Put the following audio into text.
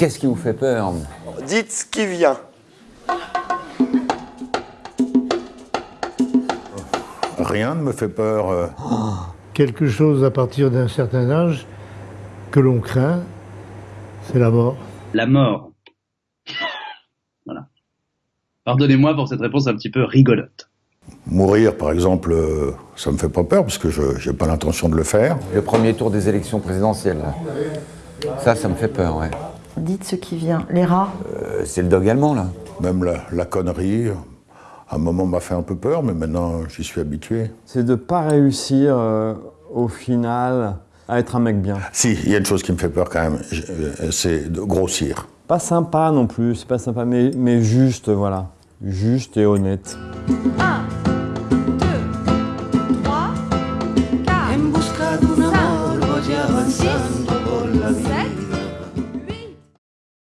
Qu'est-ce qui vous fait peur Dites ce qui vient. Rien ne me fait peur. euh. Quelque chose à partir d'un certain âge que l'on craint, c'est la mort. La mort. Voilà. Pardonnez-moi pour cette réponse un petit peu rigolote. Mourir, par exemple, euh, ça me fait pas peur parce que je n'ai pas l'intention de le faire. Le premier tour des élections présidentielles. Ça, ça me fait peur, ouais. Dites ce qui vient. Les rats euh, C'est le dog allemand, là. Même la, connerie, à un moment m'a fait un peu peur, mais maintenant j'y suis habitué. C'est de ne pas réussir euh, au final à être un mec bien. Si, il y a une chose qui me fait peur quand même, euh, c'est de grossir. Pas sympa non plus, c'est pas sympa, mais, juste, voilà. Juste et honnête. Ah Six.